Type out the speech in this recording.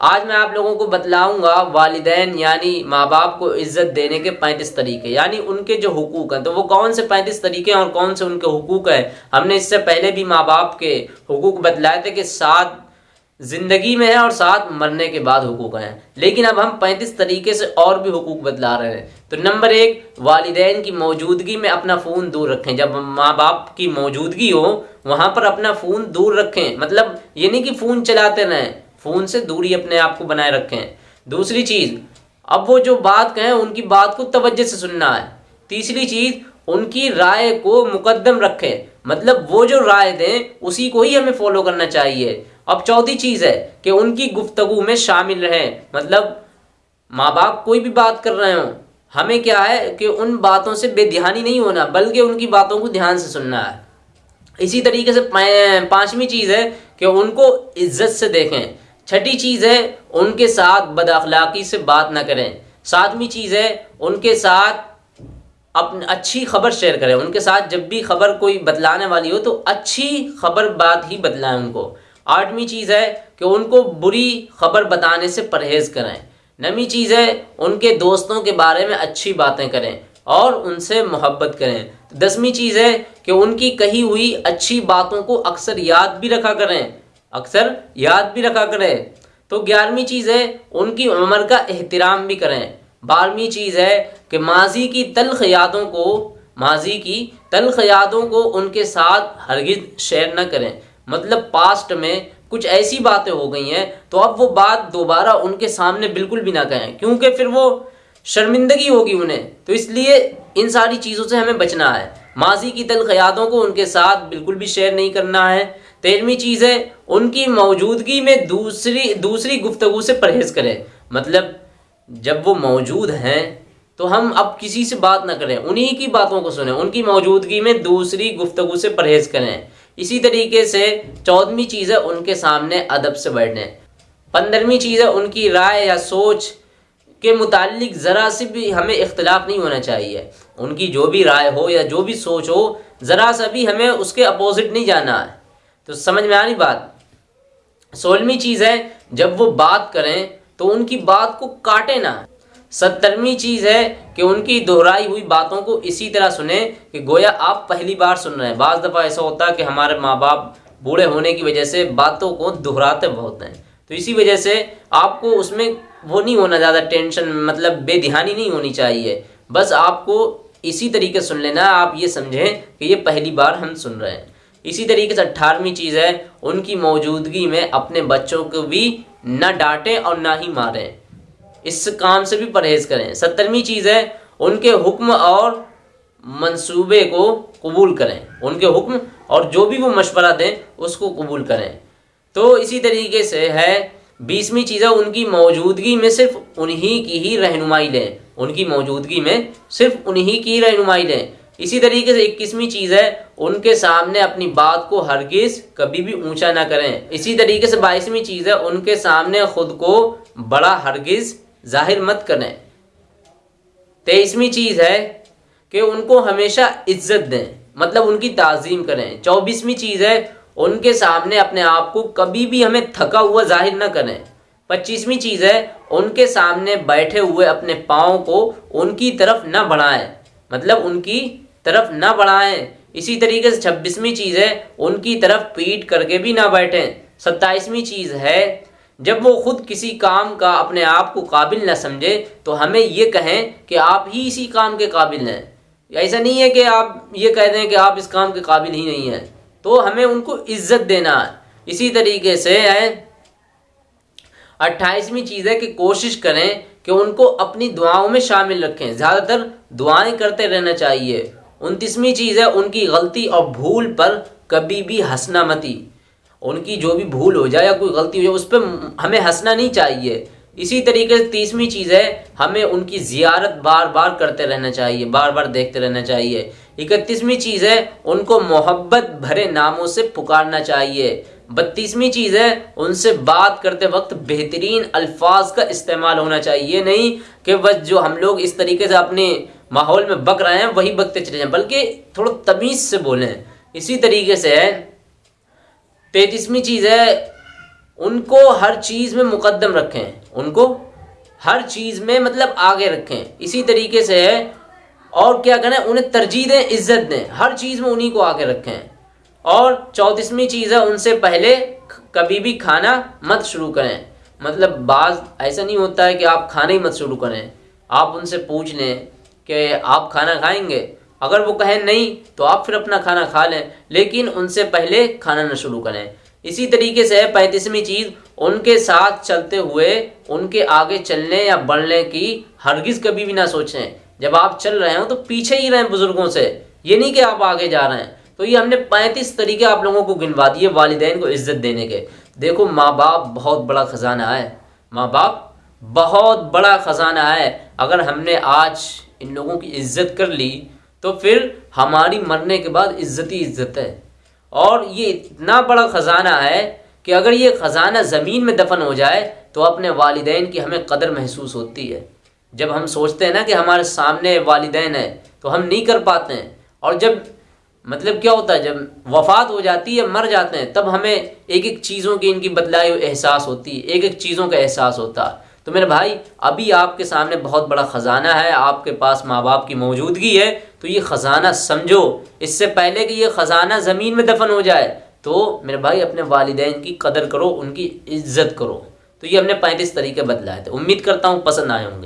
आज मैं आप लोगों को बतलाऊँगा वालिदैन, यानी माँ बाप को इज़्ज़त देने के पैंतीस तरीके, यानी उनके जो हुकूक हैं तो वो कौन से पैंतीस तरीके हैं और कौन से उनके हुकूक हैं? हमने इससे पहले भी माँ बाप के हुकूक बतलाए थे कि सात ज़िंदगी में है और सात मरने के बाद हुकूक हैं। लेकिन अब हम पैंतीस तरीके से और भी हुकूक बतला रहे हैं। तो नंबर एक, वालदेन की मौजूदगी में अपना फ़ोन दूर रखें। जब माँ बाप की मौजूदगी हो, वहाँ पर अपना फ़ोन दूर रखें। मतलब ये नहीं कि फ़ोन चलाते रहें। फ़ोन से दूरी अपने आप को बनाए रखें। दूसरी चीज़, अब वो जो बात कहें, उनकी बात को तवज्जो से सुनना है। तीसरी चीज़, उनकी राय को मुकदम रखें। मतलब वो जो राय दें, उसी को ही हमें फॉलो करना चाहिए। अब चौथी चीज़ है कि उनकी गुफ्तगु में शामिल रहें। मतलब माँ बाप कोई भी बात कर रहे हो, हमें क्या है कि उन बातों से बेध्यानी नहीं होना, बल्कि उनकी बातों को ध्यान से सुनना है। इसी तरीके से पांचवी चीज़ है कि उनको इज़्ज़त से देखें। छठी चीज़ है, उनके साथ बदअखलाक़ी से बात ना करें। सातवीं चीज़ है, उनके साथ अपनी अच्छी खबर शेयर करें। उनके साथ जब भी खबर कोई बतलाने वाली हो तो अच्छी खबर बात ही बतलाएँ उनको। आठवीं चीज़ है कि उनको बुरी खबर बताने से परहेज़ करें। नवी चीज़ है, उनके दोस्तों के बारे में अच्छी बातें करें और उनसे मोहब्बत करें। दसवीं चीज़ है कि उनकी कही हुई अच्छी बातों को अक्सर याद भी रखा करें। अक्सर याद भी रखा करें। तो ग्यारहवीं चीज़ है, उनकी उम्र का एहतराम भी करें। बारहवीं चीज़ है कि माजी की तलख यादों को, माजी की तलख यादों को उनके साथ हरगिज शेयर न करें। मतलब पास्ट में कुछ ऐसी बातें हो गई हैं तो अब वो बात दोबारा उनके सामने बिल्कुल भी ना कहें, क्योंकि फिर वो शर्मिंदगी होगी उन्हें। तो इसलिए इन सारी चीज़ों से हमें बचना है। माजी की तलख यादों को उनके साथ बिल्कुल भी शेयर नहीं करना है। तेरहवीं चीज़ है उनकी मौजूदगी में दूसरी दूसरी गुफ्तगु से परहेज़ करें। मतलब जब वो मौजूद हैं तो हम अब किसी से बात ना करें, उन्हीं की बातों को सुने, उनकी मौजूदगी में दूसरी गुफ्तगु से परहेज़ करें। इसी तरीके से चौदहवीं चीज़ है उनके सामने अदब से बैठने। पंद्रहवीं चीज़ है उनकी राय या सोच के मुतालिक ज़रा से भी हमें इख्तलाफ नहीं होना चाहिए। उनकी जो भी राय हो या जो भी सोच हो, ज़रा सा भी हमें उसके अपोजिट नहीं जाना है। तो समझ में आ रही बात? सोलहवीं चीज़ है, जब वो बात करें तो उनकी बात को काटे ना। सत्तरवीं चीज़ है कि उनकी दोहराई हुई बातों को इसी तरह सुने कि गोया आप पहली बार सुन रहे हैं। बाज़ दफ़ा ऐसा होता है कि हमारे माँ बाप बूढ़े होने की वजह से बातों को दोहराते बहुत हैं। तो इसी वजह से आपको उसमें वो नहीं होना ज़्यादा टेंशन मतलब बेध्यानी नहीं होनी चाहिए। बस आपको इसी तरीके सुन लेना, आप ये समझें कि ये पहली बार हम सुन रहे हैं। इसी तरीके से अट्ठारहवीं चीज़ है, उनकी मौजूदगी में अपने बच्चों को भी न डांटें और ना ही मारें। इस काम से भी परहेज़ करें। सत्तरवीं चीज़ है, उनके हुक्म और मंसूबे को कबूल करें। उनके हुक्म और जो भी वो मशवरा दें, उसको कबूल करें। तो इसी तरीके से है, बीसवीं चीज़ है, उनकी मौजूदगी में सिर्फ़ उन्हीं की ही रहनुमाई लें। उनकी मौजूदगी में सिर्फ़ उन्हीं की रहनुमाई लें। इसी तरीके से इक्कीसवीं चीज़ है, उनके सामने अपनी बात को हरगिज कभी भी ऊँचा ना करें। इसी तरीके से बाईसवीं चीज़ है, उनके सामने खुद को बड़ा हरगिज ज़ाहिर मत करें। तेईसवीं चीज़ है कि उनको हमेशा इज़्ज़त दें मतलब उनकी ताज़ीम करें। चौबीसवीं चीज़ है, उनके सामने अपने आप को कभी भी हमें थका हुआ ज़ाहिर ना करें। पच्चीसवीं चीज़ है, उनके सामने बैठे हुए अपने पाँव को उनकी तरफ़ न बढ़ाएँ मतलब उनकी तरफ़ ना बढ़ाएँ। इसी तरीके से छब्बीसवीं चीज़ है, उनकी तरफ़ पीट करके भी ना बैठें। सत्ताईसवीं चीज़ है, जब वो खुद किसी काम का अपने आप को काबिल ना समझे तो हमें ये कहें कि आप ही इसी काम के काबिल हैं। ऐसा नहीं है कि आप ये कह दें कि आप इस काम के काबिल ही नहीं हैं। तो हमें उनको इज़्ज़त देना है। इसी तरीके से है, अट्ठाईसवीं चीज़ है कि कोशिश करें कि उनको अपनी दुआओं में शामिल रखें। ज़्यादातर दुआएँ करते रहना चाहिए। उनतीसवीं चीज़ है उनकी गलती और भूल पर कभी भी हंसना मती उनकी जो भी भूल हो जाए या कोई गलती हो जाए, उस पर हमें हंसना नहीं चाहिए। इसी तरीके से तीसवीं चीज़ है, हमें उनकी ज़ियारत बार बार करते रहना चाहिए बार बार देखते रहना चाहिए। इकतीसवीं चीज़ है, उनको मोहब्बत भरे नामों से पुकारना चाहिए। बत्तीसवीं चीज़ है, उनसे बात करते वक्त बेहतरीन अल्फाज का इस्तेमाल होना चाहिए। नहीं कि बस जो हम लोग इस तरीके से अपने माहौल में बक रहे हैं, वही बकते चले जाएँ। बल्कि थोड़ा तमीज़ से बोलें, इसी तरीके से तैतीसवीं चीज़ है, उनको हर चीज़ में मुकदम रखें, उनको हर चीज़ में मतलब आगे रखें। इसी तरीके से है और क्या करें, उन्हें तरजीह दें, इज़्ज़त दें, हर चीज़ में उन्हीं को आगे रखें। और चौंतीसवीं चीज़ है, उनसे पहले कभी भी खाना मत शुरू करें। मतलब बाज, ऐसा नहीं होता है कि आप खाना ही मत शुरू करें। आप उनसे पूछ लें कि आप खाना खाएँगे। अगर वो कहें नहीं तो आप फिर अपना खाना खा लें, लेकिन उनसे पहले खाना ना शुरू करें। इसी तरीके से पैंतीसवीं चीज़, उनके साथ चलते हुए, उनके आगे चलने या बढ़ने की हरगिज़ कभी भी ना सोचें। जब आप चल रहे हो तो पीछे ही रहें बुज़ुर्गों से। ये नहीं कि आप आगे जा रहे हैं। तो ये हमने पैंतीस तरीके आप लोगों को गिनवा दिए वालदेन को इज़्ज़त देने के। देखो माँ बाप बहुत बड़ा ख़जाना है। माँ बाप बहुत बड़ा ख़जाना है। अगर हमने आज इन लोगों की इज़्ज़त कर ली तो फिर हमारी मरने के बाद इज़्ज़त ही इज़्ज़त है। और ये इतना बड़ा ख़जाना है कि अगर ये ख़जाना ज़मीन में दफन हो जाए तो अपने वालदेन की हमें कदर महसूस होती है। जब हम सोचते हैं ना कि हमारे सामने वालदेन है तो हम नहीं कर पाते हैं। और जब मतलब क्या होता है, जब वफात हो जाती है, मर जाते हैं, तब हमें एक एक चीज़ों की इनकी बदलाई एहसास होती है एक एक चीज़ों का एहसास होता है। तो मेरे भाई, अभी आपके सामने बहुत बड़ा ख़जाना है, आपके पास माँ बाप की मौजूदगी है तो ये ख़जाना समझो। इससे पहले कि ये ख़जाना ज़मीन में दफन हो जाए तो मेरे भाई, अपने वालदेन की कदर करो, उनकी इज़्ज़त करो। तो ये हमने पैंतीस तरीके बदलाए थे। उम्मीद करता हूँ पसंद आए होंगे।